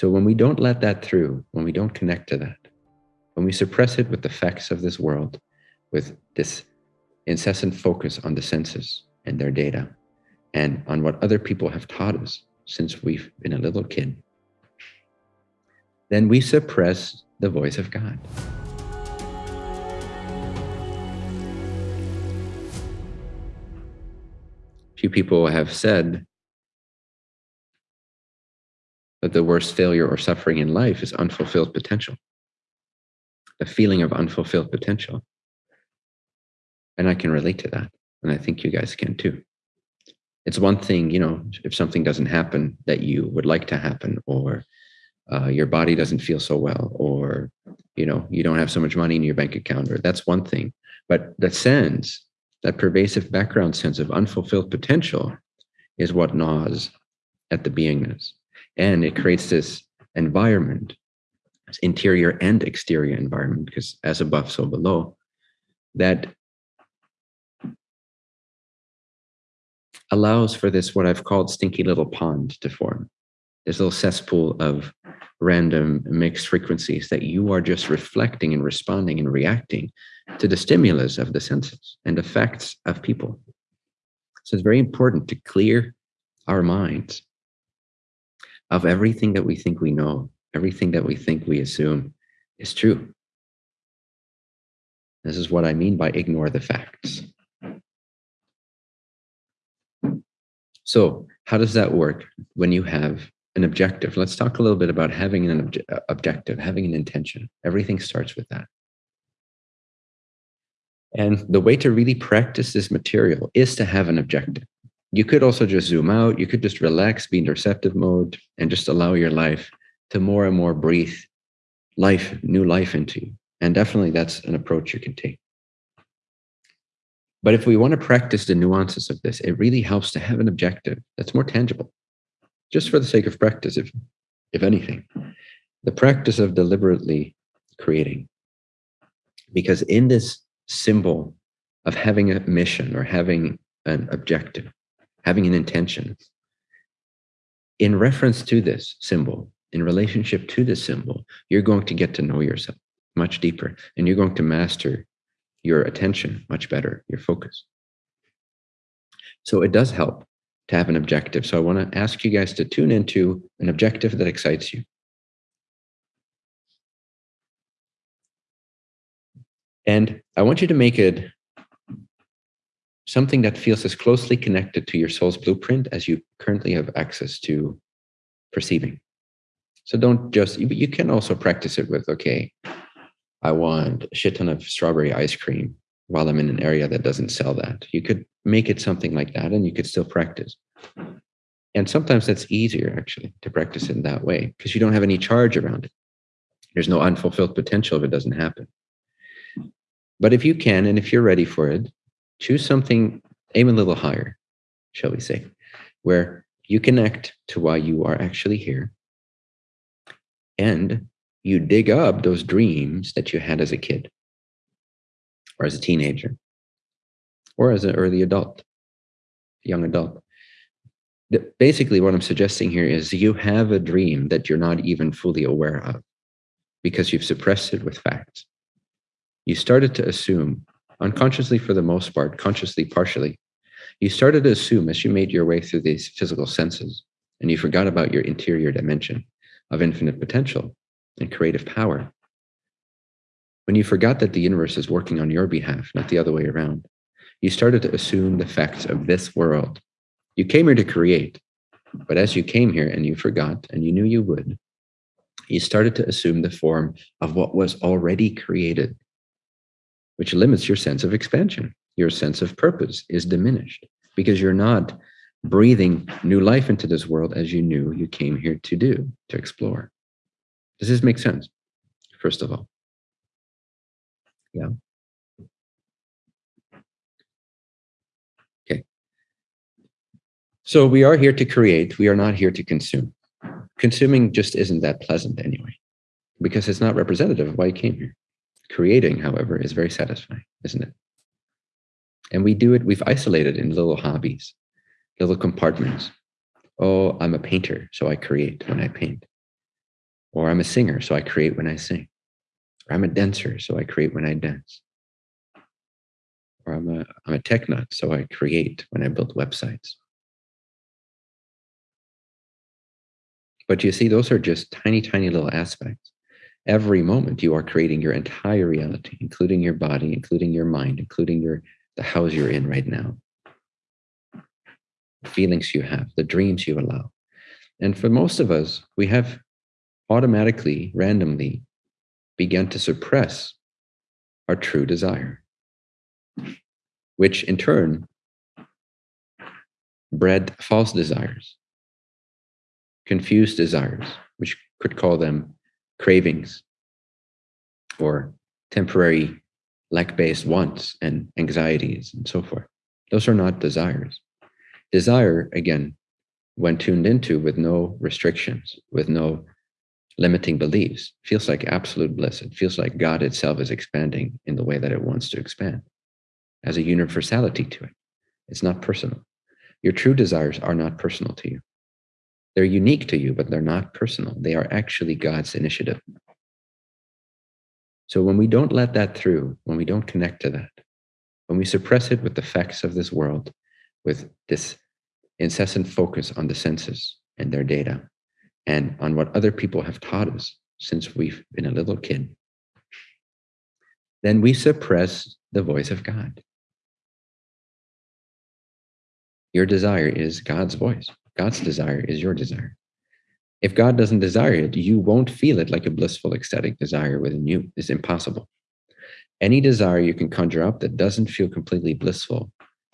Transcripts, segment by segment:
So when we don't let that through, when we don't connect to that, when we suppress it with the facts of this world, with this incessant focus on the senses and their data, and on what other people have taught us since we've been a little kid, then we suppress the voice of God. Few people have said that the worst failure or suffering in life is unfulfilled potential, the feeling of unfulfilled potential. And I can relate to that. And I think you guys can too. It's one thing, you know, if something doesn't happen that you would like to happen, or uh, your body doesn't feel so well, or, you know, you don't have so much money in your bank account, or that's one thing. But the sense, that pervasive background sense of unfulfilled potential is what gnaws at the beingness. And it creates this environment, this interior and exterior environment, because as above, so below, that allows for this, what I've called stinky little pond to form, this little cesspool of random mixed frequencies that you are just reflecting and responding and reacting to the stimulus of the senses and effects of people. So it's very important to clear our minds of everything that we think we know, everything that we think we assume is true. This is what I mean by ignore the facts. So how does that work when you have an objective? Let's talk a little bit about having an obje uh, objective, having an intention. Everything starts with that. And the way to really practice this material is to have an objective. You could also just zoom out. You could just relax, be in receptive mode, and just allow your life to more and more breathe life, new life into you. And definitely that's an approach you can take. But if we want to practice the nuances of this, it really helps to have an objective that's more tangible, just for the sake of practice, if, if anything. The practice of deliberately creating. Because in this symbol of having a mission or having an objective, having an intention, in reference to this symbol, in relationship to this symbol, you're going to get to know yourself much deeper and you're going to master your attention much better, your focus. So it does help to have an objective. So I want to ask you guys to tune into an objective that excites you. And I want you to make it something that feels as closely connected to your soul's blueprint as you currently have access to perceiving. So don't just, you can also practice it with, okay, I want a shit ton of strawberry ice cream while I'm in an area that doesn't sell that. You could make it something like that and you could still practice. And sometimes that's easier actually to practice in that way because you don't have any charge around it. There's no unfulfilled potential if it doesn't happen. But if you can, and if you're ready for it, choose something, aim a little higher, shall we say, where you connect to why you are actually here and you dig up those dreams that you had as a kid or as a teenager or as an early adult, young adult. Basically, what I'm suggesting here is you have a dream that you're not even fully aware of because you've suppressed it with facts. You started to assume, unconsciously for the most part, consciously partially, you started to assume as you made your way through these physical senses and you forgot about your interior dimension of infinite potential and creative power. When you forgot that the universe is working on your behalf, not the other way around, you started to assume the facts of this world. You came here to create, but as you came here and you forgot and you knew you would, you started to assume the form of what was already created, which limits your sense of expansion. Your sense of purpose is diminished because you're not breathing new life into this world as you knew you came here to do, to explore. Does this make sense? First of all. Yeah. Okay. So we are here to create. We are not here to consume. Consuming just isn't that pleasant anyway, because it's not representative of why you came here. Creating, however, is very satisfying, isn't it? And we do it, we've isolated in little hobbies, little compartments. Oh, I'm a painter, so I create when I paint. Or I'm a singer, so I create when I sing. Or I'm a dancer, so I create when I dance. Or I'm a, I'm a tech nut, so I create when I build websites. But you see, those are just tiny, tiny little aspects. Every moment you are creating your entire reality, including your body, including your mind, including your the house you're in right now. The feelings you have, the dreams you allow. And for most of us, we have automatically, randomly begun to suppress our true desire, which in turn bred false desires confused desires, which could call them cravings or temporary lack based wants and anxieties and so forth. Those are not desires. Desire, again, when tuned into with no restrictions, with no limiting beliefs, feels like absolute bliss. It feels like God itself is expanding in the way that it wants to expand, as a universality to it. It's not personal. Your true desires are not personal to you. They're unique to you, but they're not personal. They are actually God's initiative. So when we don't let that through, when we don't connect to that, when we suppress it with the facts of this world, with this incessant focus on the senses and their data, and on what other people have taught us since we've been a little kid, then we suppress the voice of God. Your desire is God's voice. God's desire is your desire. If God doesn't desire it, you won't feel it like a blissful, ecstatic desire within you. It's impossible. Any desire you can conjure up that doesn't feel completely blissful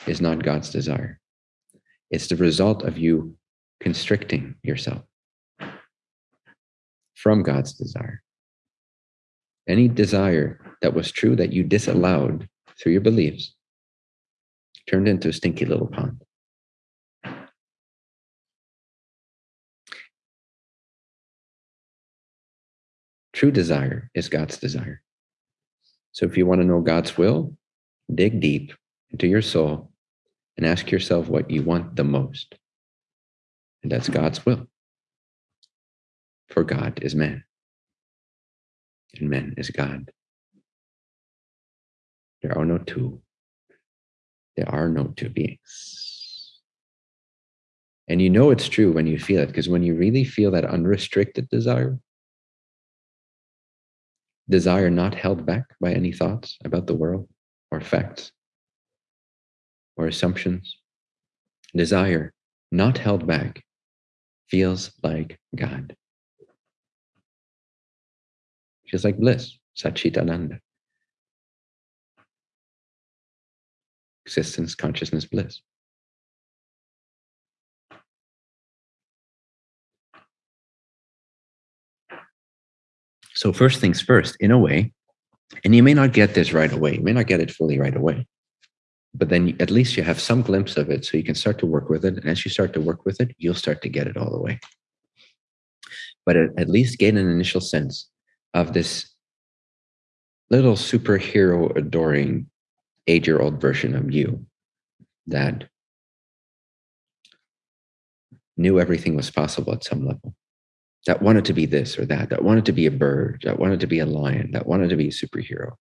is not God's desire. It's the result of you constricting yourself from God's desire. Any desire that was true that you disallowed through your beliefs turned into a stinky little pond. True desire is God's desire. So if you want to know God's will, dig deep into your soul and ask yourself what you want the most. And that's God's will. For God is man, and man is God. There are no two. There are no two beings. And you know it's true when you feel it, because when you really feel that unrestricted desire, desire not held back by any thoughts about the world or facts or assumptions. Desire not held back feels like God. Feels like bliss, Satchitananda. Existence, consciousness, bliss. So, first things first, in a way, and you may not get this right away, you may not get it fully right away, but then at least you have some glimpse of it so you can start to work with it. And as you start to work with it, you'll start to get it all the way. But at, least gain an initial sense of this little superhero adoring eight year old version of you that knew everything was possible at some level that wanted to be this or that, that wanted to be a bird, that wanted to be a lion, that wanted to be a superhero.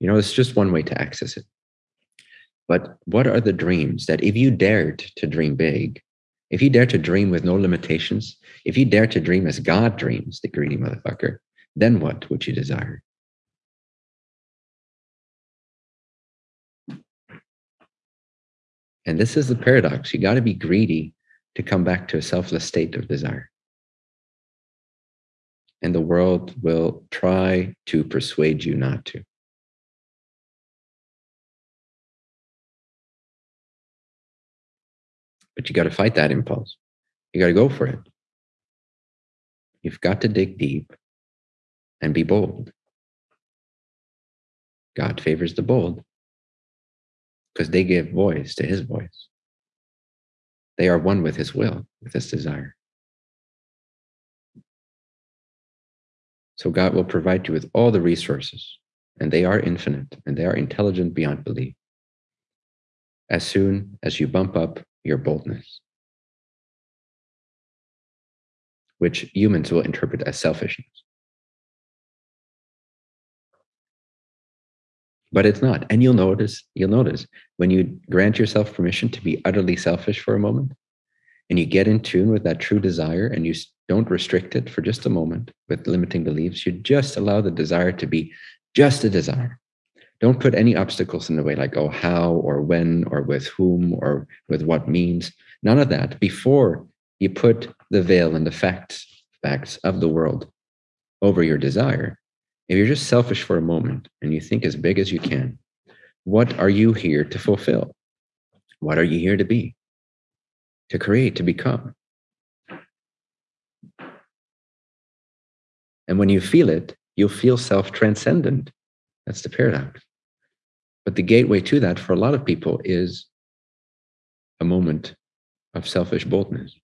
You know, it's just one way to access it. But what are the dreams that if you dared to dream big, if you dare to dream with no limitations, if you dare to dream as God dreams, the greedy motherfucker, then what would you desire? And this is the paradox. You got to be greedy to come back to a selfless state of desire. And the world will try to persuade you not to. But you got to fight that impulse. You got to go for it. You've got to dig deep and be bold. God favors the bold because they give voice to his voice. They are one with his will, with his desire. So God will provide you with all the resources, and they are infinite and they are intelligent beyond belief. As soon as you bump up your boldness. which humans will interpret as selfishness. But it's not. And you'll notice, you'll notice when you grant yourself permission to be utterly selfish for a moment and you get in tune with that true desire and you don't restrict it for just a moment with limiting beliefs, you just allow the desire to be just a desire. Don't put any obstacles in the way, like, oh, how or when or with whom or with what means. None of that. Before you put the veil and the facts, facts of the world over your desire, if you're just selfish for a moment and you think as big as you can, what are you here to fulfill? What are you here to be? To create, to become? And when you feel it, you'll feel self transcendent. That's the paradox. But the gateway to that for a lot of people is a moment of selfish boldness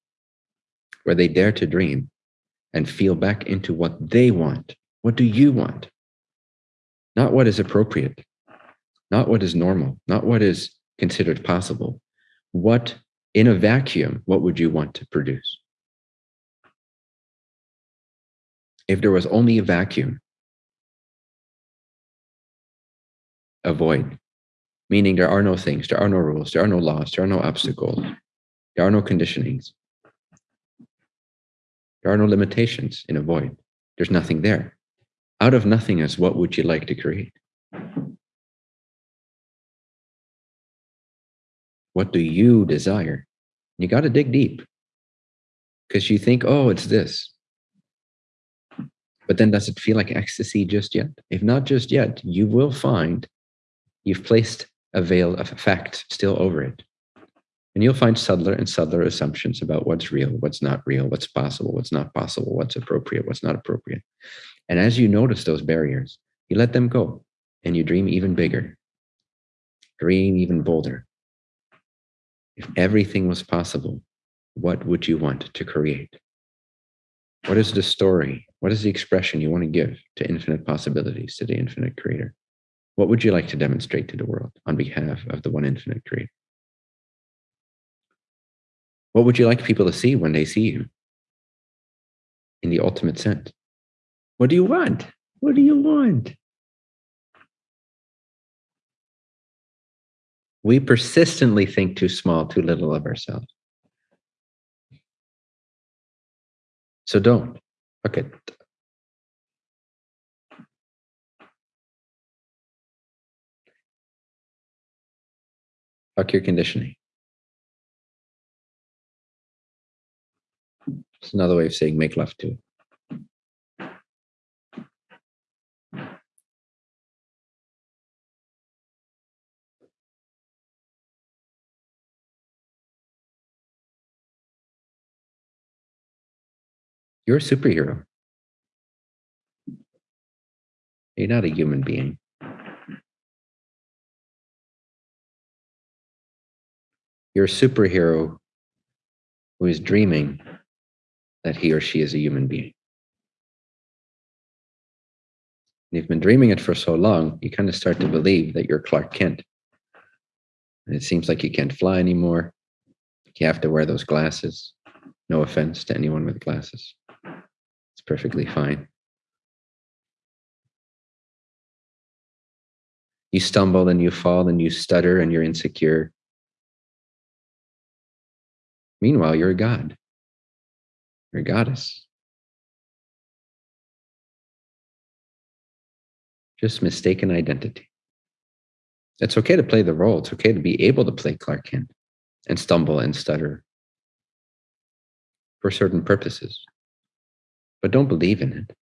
where they dare to dream and feel back into what they want. What do you want? Not what is appropriate, not what is normal, not what is considered possible. What, in a vacuum, what would you want to produce? If there was only a vacuum, a void, meaning there are no things, there are no rules, there are no laws, there are no obstacles, there are no conditionings. There are no limitations in a void. There's nothing there. Out of nothingness, what would you like to create? What do you desire? You got to dig deep because you think, oh, it's this. But then does it feel like ecstasy just yet? If not just yet, you will find you've placed a veil of fact still over it. And you'll find subtler and subtler assumptions about what's real, what's not real, what's possible, what's not possible, what's appropriate, what's not appropriate. And as you notice those barriers, you let them go and you dream even bigger, dream even bolder. If everything was possible, what would you want to create? What is the story? What is the expression you want to give to infinite possibilities, to the infinite creator? What would you like to demonstrate to the world on behalf of the one infinite creator? What would you like people to see when they see you in the ultimate sense? What do you want? What do you want? We persistently think too small, too little of ourselves. So don't. Okay. Fuck your conditioning. It's another way of saying make love to You're a superhero. You're not a human being. You're a superhero who is dreaming that he or she is a human being. And you've been dreaming it for so long, you kind of start to believe that you're Clark Kent. And it seems like you can't fly anymore. You have to wear those glasses. No offense to anyone with glasses. It's perfectly fine. You stumble and you fall and you stutter and you're insecure. Meanwhile, you're a God or goddess. Just mistaken identity. It's okay to play the role. It's okay to be able to play Clark Kent and stumble and stutter for certain purposes. But don't believe in it.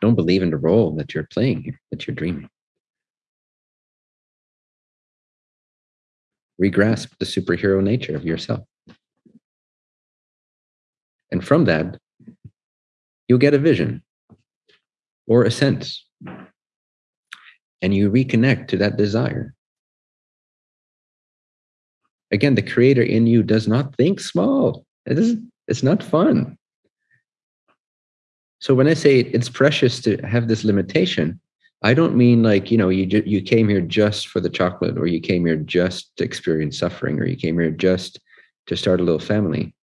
Don't believe in the role that you're playing here, that you're dreaming. Regrasp the superhero nature of yourself. And from that, you'll get a vision or a sense. And you reconnect to that desire. Again, the creator in you does not think small. It is, it's not fun. So when I say it's precious to have this limitation, I don't mean like, you know, you, you came here just for the chocolate or you came here just to experience suffering or you came here just to start a little family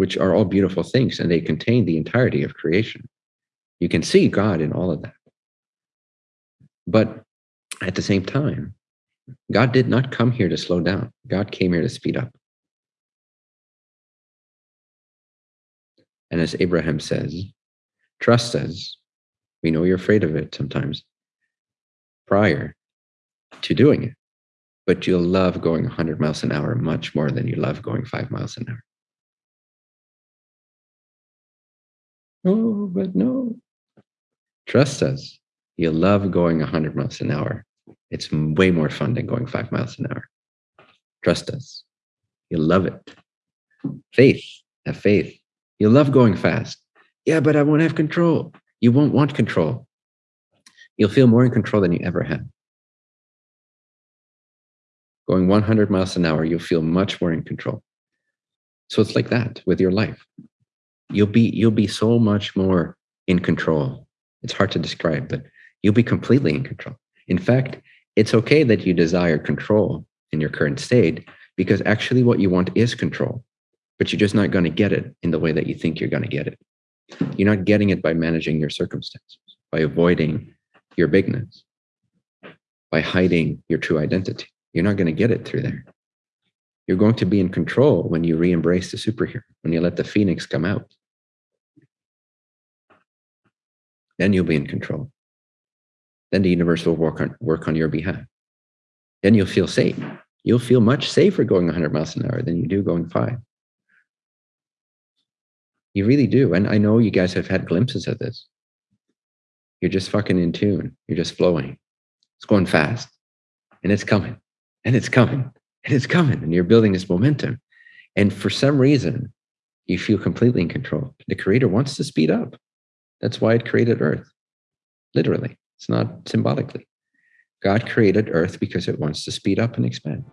which are all beautiful things and they contain the entirety of creation. You can see God in all of that. But at the same time, God did not come here to slow down. God came here to speed up. And as Abraham says, trust us. We know you're afraid of it sometimes prior to doing it, but you'll love going 100 miles an hour much more than you love going five miles an hour. Oh, but no. Trust us. You'll love going 100 miles an hour. It's way more fun than going five miles an hour. Trust us. You'll love it. Faith. Have faith. You'll love going fast. Yeah, but I won't have control. You won't want control. You'll feel more in control than you ever had. Going 100 miles an hour, you'll feel much more in control. So it's like that with your life. You'll be you'll be so much more in control. It's hard to describe, but you'll be completely in control. In fact, it's okay that you desire control in your current state because actually what you want is control but you're just not going to get it in the way that you think you're going to get it. You're not getting it by managing your circumstances, by avoiding your bigness, by hiding your true identity. You're not going to get it through there. You're going to be in control when you re embrace the superhero, when you let the phoenix come out. Then you'll be in control. Then the universe will work on, work on your behalf. Then you'll feel safe. You'll feel much safer going 100 miles an hour than you do going five. You really do. And I know you guys have had glimpses of this. You're just fucking in tune. You're just flowing. It's going fast and it's coming and it's coming and it's coming. And you're building this momentum. And for some reason, you feel completely in control. The creator wants to speed up. That's why it created Earth. Literally, it's not symbolically. God created Earth because it wants to speed up and expand.